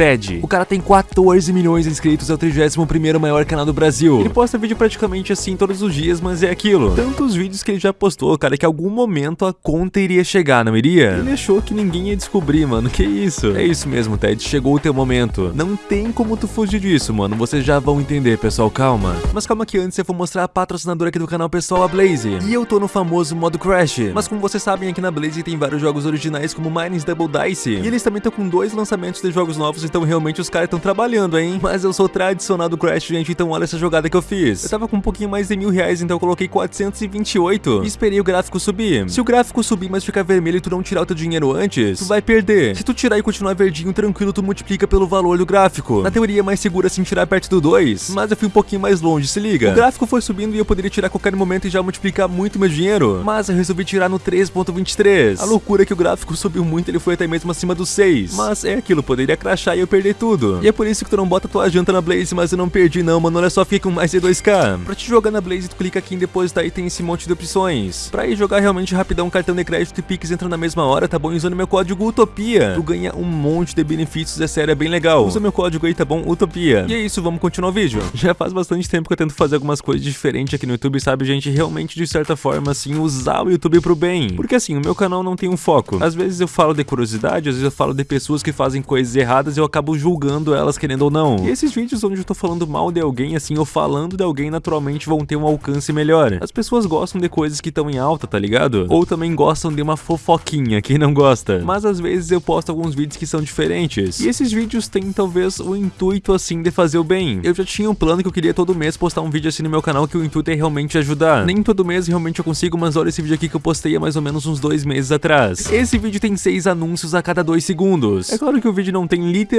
Ted. O cara tem 14 milhões de inscritos, é o 31º maior canal do Brasil. Ele posta vídeo praticamente assim todos os dias, mas é aquilo. Tantos vídeos que ele já postou, cara, que em algum momento a conta iria chegar, não iria? Ele achou que ninguém ia descobrir, mano. Que isso? É isso mesmo, Ted. Chegou o teu momento. Não tem como tu fugir disso, mano. Vocês já vão entender, pessoal. Calma. Mas calma que antes eu vou mostrar a patrocinadora aqui do canal, pessoal, a Blaze. E eu tô no famoso modo Crash. Mas como vocês sabem, aqui na Blaze tem vários jogos originais como Mines Double Dice. E eles também estão com dois lançamentos de jogos novos, então realmente os caras estão trabalhando, hein? Mas eu sou tradicional do Crash, gente, então olha essa jogada que eu fiz. Eu tava com um pouquinho mais de mil reais, então eu coloquei 428 e esperei o gráfico subir. Se o gráfico subir, mas ficar vermelho e tu não tirar o teu dinheiro antes, tu vai perder. Se tu tirar e continuar verdinho, tranquilo, tu multiplica pelo valor do gráfico. Na teoria é mais seguro assim tirar perto do 2, mas eu fui um pouquinho mais longe, se liga. O gráfico foi subindo e eu poderia tirar a qualquer momento e já multiplicar muito meu dinheiro, mas eu resolvi tirar no 3.23. A loucura é que o gráfico subiu muito, ele foi até mesmo acima do 6. Mas é aquilo, poderia crashar e eu perder tudo. E é por isso que tu não bota tua janta na Blaze, mas eu não perdi não, mano, olha só, fica com mais de 2k. Pra te jogar na Blaze, tu clica aqui em depositar e tem esse monte de opções. Pra ir jogar realmente rapidão, cartão de crédito e Pix entra na mesma hora, tá bom? Usando meu código UTOPIA, tu ganha um monte de benefícios, é sério, é bem legal. Usa meu código aí, tá bom? UTOPIA. E é isso, vamos continuar o vídeo. Já faz bastante tempo que eu tento fazer algumas coisas diferentes aqui no YouTube, sabe, gente? Realmente, de certa forma, assim, usar o YouTube pro bem. Porque assim, o meu canal não tem um foco. Às vezes eu falo de curiosidade, às vezes eu falo de pessoas que fazem coisas erradas eu acabo julgando elas querendo ou não. E esses vídeos onde eu tô falando mal de alguém, assim, ou falando de alguém, naturalmente vão ter um alcance melhor. As pessoas gostam de coisas que estão em alta, tá ligado? Ou também gostam de uma fofoquinha, quem não gosta. Mas às vezes eu posto alguns vídeos que são diferentes. E esses vídeos têm talvez o intuito assim de fazer o bem. Eu já tinha um plano que eu queria todo mês postar um vídeo assim no meu canal que o intuito é realmente ajudar. Nem todo mês realmente eu consigo, mas olha esse vídeo aqui que eu postei há mais ou menos uns dois meses atrás. Esse vídeo tem seis anúncios a cada dois segundos. É claro que o vídeo não tem literalmente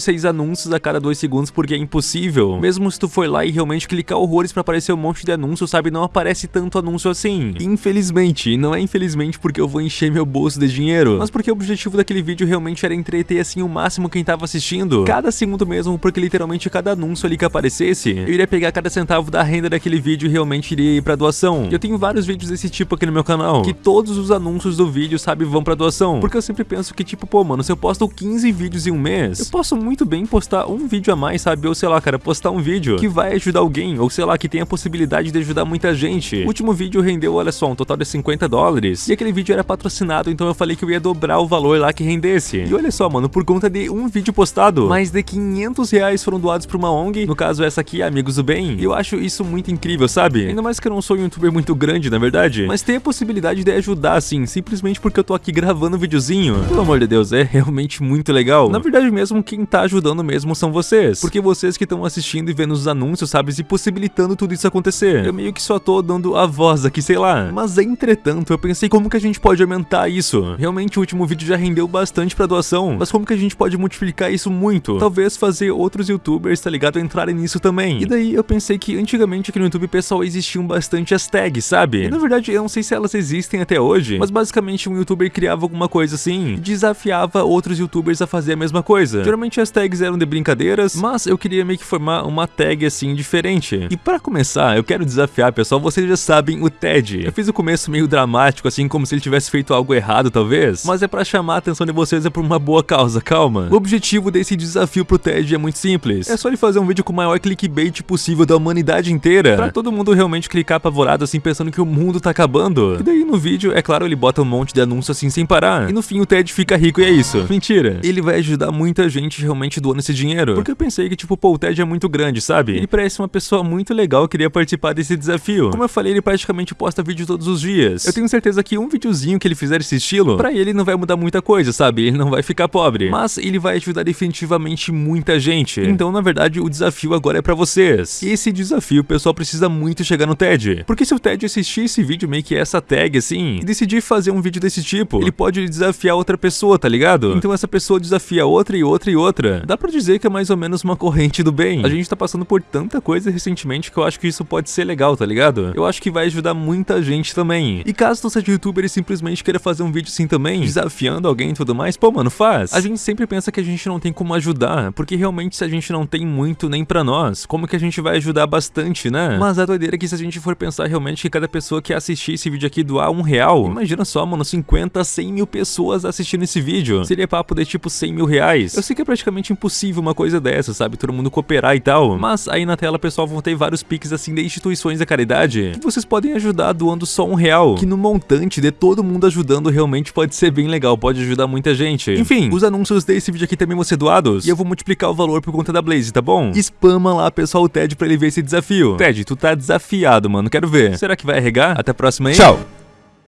seis anúncios a cada dois segundos porque é impossível. Mesmo se tu for lá e realmente clicar horrores pra aparecer um monte de anúncios, sabe, não aparece tanto anúncio assim. Infelizmente, não é infelizmente porque eu vou encher meu bolso de dinheiro, mas porque o objetivo daquele vídeo realmente era entreter assim o máximo quem tava assistindo. Cada segundo mesmo, porque literalmente cada anúncio ali que aparecesse, eu iria pegar cada centavo da renda daquele vídeo e realmente iria ir pra doação. Eu tenho vários vídeos desse tipo aqui no meu canal, que todos os anúncios do vídeo, sabe, vão pra doação. Porque eu sempre penso que tipo, pô, mano, se eu posto 15 vídeos em um mês, eu posso muito bem postar um vídeo a mais, sabe? Ou sei lá, cara, postar um vídeo que vai ajudar alguém, ou sei lá, que tem a possibilidade de ajudar muita gente. O último vídeo rendeu, olha só, um total de 50 dólares. E aquele vídeo era patrocinado, então eu falei que eu ia dobrar o valor lá que rendesse. E olha só, mano, por conta de um vídeo postado, mais de 500 reais foram doados pra uma ONG, no caso essa aqui, Amigos do Bem. E eu acho isso muito incrível, sabe? Ainda mais que eu não sou um youtuber muito grande, na verdade, mas ter a possibilidade de ajudar, assim, simplesmente porque eu tô aqui gravando um videozinho. Pelo amor de Deus, é realmente muito legal. Na verdade mesmo, quem tá ajudando mesmo são vocês. Porque vocês que estão assistindo e vendo os anúncios, sabe, e possibilitando tudo isso acontecer. Eu meio que só tô dando a voz aqui, sei lá. Mas entretanto, eu pensei como que a gente pode aumentar isso. Realmente o último vídeo já rendeu bastante pra doação, mas como que a gente pode multiplicar isso muito? Talvez fazer outros youtubers, tá ligado, entrarem nisso também. E daí eu pensei que antigamente aqui no YouTube, pessoal, existiam bastante as tags, sabe? E na verdade, eu não sei se elas existem até hoje, mas basicamente um youtuber criava alguma coisa assim desafiava outros youtubers a fazer a mesma coisa. Geralmente as tags eram de brincadeiras, mas eu queria meio que formar uma tag assim diferente. E para começar, eu quero desafiar, pessoal, vocês já sabem o Ted. Eu fiz o começo meio dramático, assim, como se ele tivesse feito algo errado, talvez, mas é para chamar a atenção de vocês é por uma boa causa, calma. O objetivo desse desafio pro Ted é muito simples. É só ele fazer um vídeo com o maior clickbait possível da humanidade inteira, pra todo mundo realmente clicar apavorado assim, pensando que o mundo tá acabando. E daí no vídeo, é claro, ele bota um monte de anúncio assim sem parar. E no fim o Ted fica rico e é isso. Mentira. Ele vai ajudar muita gente realmente doando esse dinheiro. Porque eu pensei que, tipo, pô, o Ted é muito grande, sabe? Ele parece uma pessoa muito legal, queria participar desse desafio. Como eu falei, ele praticamente posta vídeo todos os dias. Eu tenho certeza que um videozinho que ele fizer esse estilo, pra ele não vai mudar muita coisa, sabe? Ele não vai ficar pobre. Mas ele vai ajudar definitivamente muita gente. Então, na verdade, o desafio agora é pra vocês. Esse desafio, o pessoal precisa muito chegar no TED. Porque se o TED assistir esse vídeo, meio que essa tag assim, e decidir fazer um vídeo desse tipo, ele pode desafiar outra pessoa, tá ligado? Então essa pessoa desafia outra e outra e outra. Dá pra dizer que é mais ou menos uma corrente do bem. A gente tá passando por tanta coisa recentemente que eu acho que isso pode ser legal, tá ligado? Eu acho que vai ajudar muita gente também. E caso tu seja youtuber e simplesmente queira fazer um vídeo assim também, desafiando alguém e tudo mais, pô, mano, faz. A gente sempre pensa que a gente não tem como ajudar, porque realmente se a gente não tem muito nem pra nós, como que a gente vai ajudar bastante, né? Mas a doideira é que se a gente for pensar realmente que cada pessoa que assistir esse vídeo aqui doar um real, imagina só, mano, 50, 100 mil pessoas assistindo esse vídeo. Seria papo de tipo 100 mil reais. Eu sei que é praticamente impossível uma coisa dessa, sabe? Todo mundo cooperar e tal. Mas aí na tela, pessoal, vão ter vários piques assim de instituições da caridade que vocês podem ajudar doando só um real. Que no montante de todo mundo ajudando realmente pode ser bem legal, pode ajudar muita gente. Enfim, os anúncios desse vídeo aqui também vão ser doados. E eu vou multiplicar o valor por conta da Blaze, tá bom? Spama lá, pessoal, o Ted pra ele ver esse desafio. Ted, tu tá desafiado, mano. Quero ver. Será que vai arregar? Até a próxima aí. Tchau!